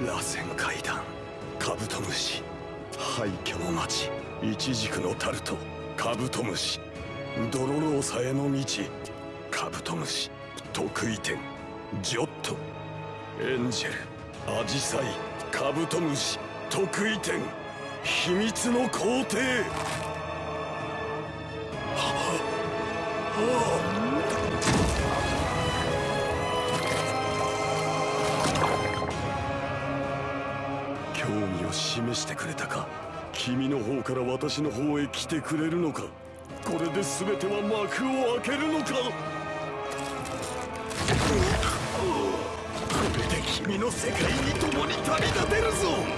螺旋階段カブトムシ。廃墟の町イチジクのタルトカブトムシ。ドロローサへの道カブトムシ。得意点ジョット。エンジェルアジサイカブトムシ。得意点秘密の皇帝。興味を示してくれたか？君の方から私の方へ来てくれるのか？これで全ては幕を開けるのか？これで君の世界に共に旅立てるぞ！